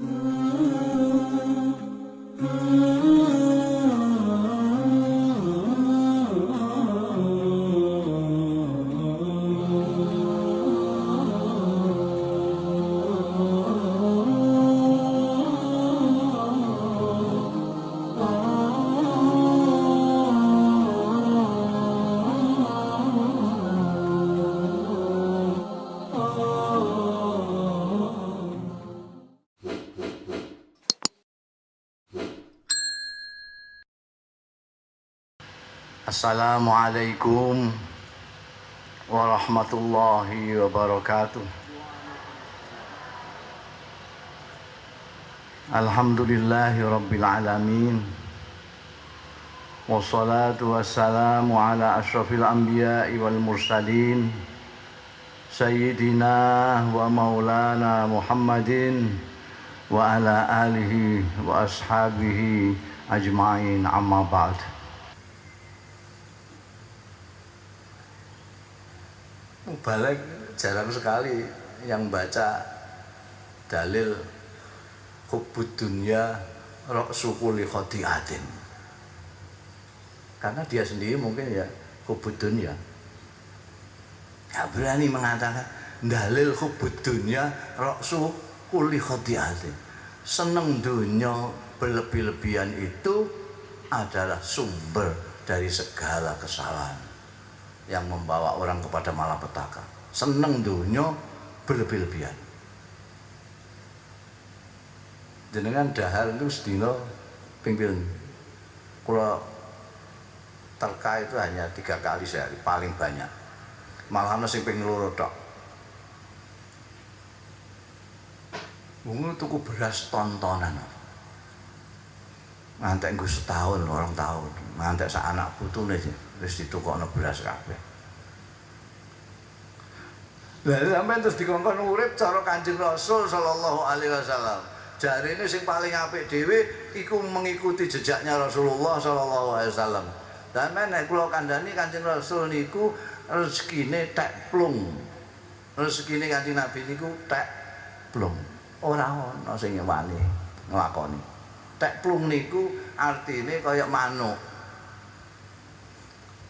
Mm-hmm. Assalamualaikum warahmatullahi wabarakatuh. Alhamdulillahi rabbil alamin. Wassalatu wassalamu ala ashrafil anbiya'i wal mursalin. Sayyidina wa maulana Muhammadin wa ala alihi wa ashabihi ajma'in amma ba'd. Balik jarang sekali yang baca dalil hubud dunia rok sukuli khotiatin. Karena dia sendiri mungkin ya hubud dunia ya berani mengatakan dalil hubud dunia rok sukuli khotiatin. Seneng dunia berlebih-lebihan itu adalah sumber dari segala kesalahan yang membawa orang kepada malapetaka. Seneng dunia berlebih-lebihan. Jenengan dahal itu sedino pimpin. Kalau terka itu hanya tiga kali sehari, paling banyak. Malah nasi ping loro tok. Bungu tuku beras tontonan. Ngantek gue setahun, orang tahun. Ngantek sa anak putu nih wis ditukokno beras kabeh. Lah sampean terus dikongkon urip cara Kanjeng Rasul sallallahu alaihi wasallam. Jarine sing paling apik dhewe iku mengikuti jejaknya Rasulullah sallallahu alaihi wasallam. Dan nek kula kandhani Kanjeng Rasul niku rezekine tek plung. Rezekine Kanjeng Nabi niku tek plung. Ora ana sing wani nglakoni. Tek plung niku artine kaya manuk.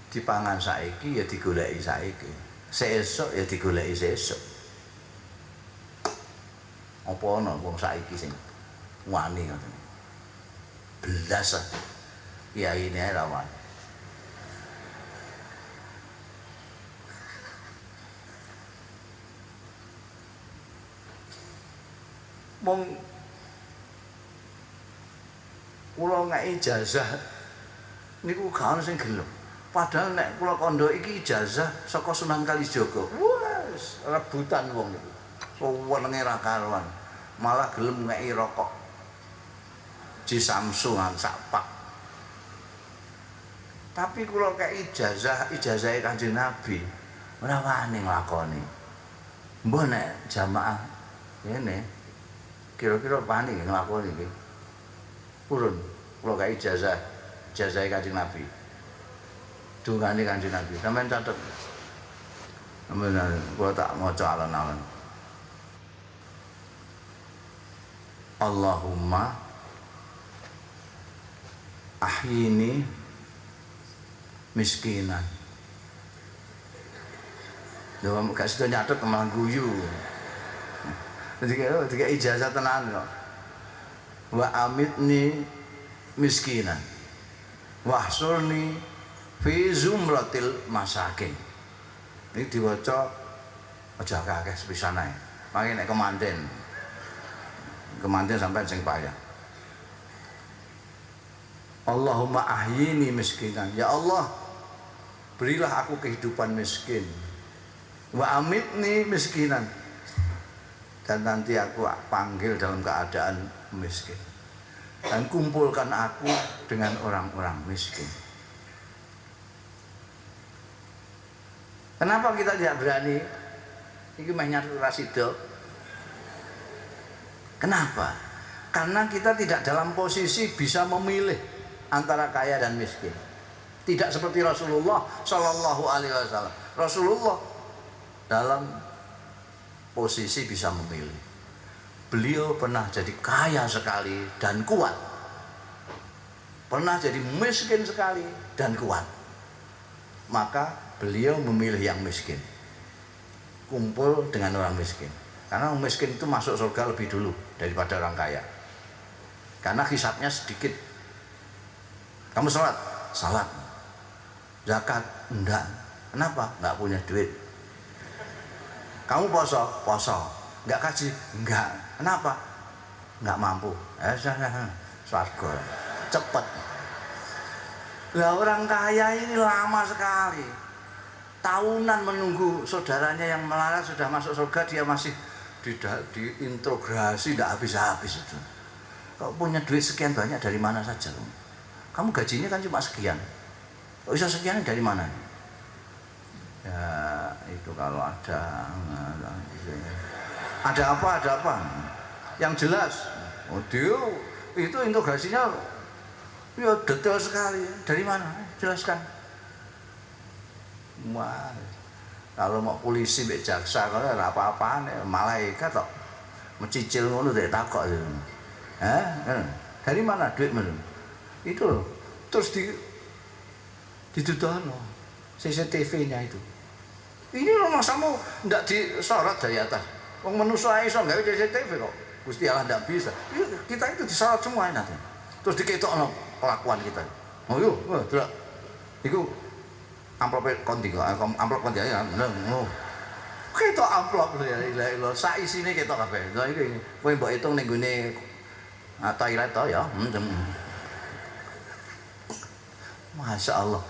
dipangan saiki ya digoleki saiki. Seesuk ya digoleki seesuk apa ana wong saiki sing wani ngoten? Belas kiai ini rawan mong kula ngeki ijazah niku gak sing gelem Padahal nek kula kondo iki ijazah saka Sunan Kalijaga. Wes rebutan wong niku. Suwenenge ra karuan. Malah gelem ngeki rokok. Ji Samsungan sapak. Tapi kula kek ijazah, ijazahe Kanjeng Nabi. Ora wani nglakoni. Mbah nek jamaah ngene kira-kira wani nglakoni iki. Purun kula kek ijazah, ijazahe Kanjeng Nabi. dungane Kanjeng Nabi. Sampeyan catet. Sampeyan kula tak maca alon-alon. Allahumma ahyini miskinan. Lha gak sida nyatet malah guyu. Jadi kayak ijazah tenan kok. Wa amitni miskinan. Wahsurni fi zumratil masakin. Ini diwaca aja akeh sepisan ae. Mangke nek kemanten. Kemanten sampai sing payah. Allahumma ahyini miskinan. Ya Allah berilah aku kehidupan miskin. Wa amitni miskinan. Dan nanti aku panggil dalam keadaan miskin dan kumpulkan aku dengan orang-orang miskin Kenapa kita tidak berani? Ini banyak rasido. Kenapa? Karena kita tidak dalam posisi bisa memilih antara kaya dan miskin. Tidak seperti Rasulullah Shallallahu Alaihi Wasallam. Rasulullah dalam posisi bisa memilih. Beliau pernah jadi kaya sekali dan kuat. Pernah jadi miskin sekali dan kuat. Maka beliau memilih yang miskin. Kumpul dengan orang miskin. Karena orang miskin itu masuk surga lebih dulu daripada orang kaya. Karena hisapnya sedikit. Kamu sholat? Salat. Zakat? Enggak. Kenapa? Enggak punya duit. Kamu poso? Poso enggak kaji enggak kenapa? Enggak mampu. Eh swarga. Cepet. Lah orang kaya ini lama sekali. Tahunan menunggu saudaranya yang melarat sudah masuk surga dia masih tidak diintegrasi tidak habis-habis itu. Kau punya duit sekian banyak dari mana saja? Kamu gajinya kan cuma sekian. Kok bisa sekian dari mana? Ya itu kalau ada ada apa ada apa? Yang jelas. Oh dia itu integrasinya ya detail sekali. Dari mana? Jelaskan. Wah kalau mau polisi mbek jaksa kalau ada apa-apaan malaikat kok. Mencicil ngono dek takok itu eh dari mana duit mana itu terus di didudono CCTV-nya itu. Ini loh masamu ndak disorot dari atas wong manusia iso nggak CCTV kok. Gusti Allah ndak bisa. Kita itu disorot semua nanti terus diketok no kelakuan kita. Oh yuk oh, tidak itu amplop konti kok? Amplop konti ya ngono ketok amplop lho ya ilah ilah sak isine ketok kabeh. Lha iki kowe mbok hitung ning gone toilet to ya. Masya Allah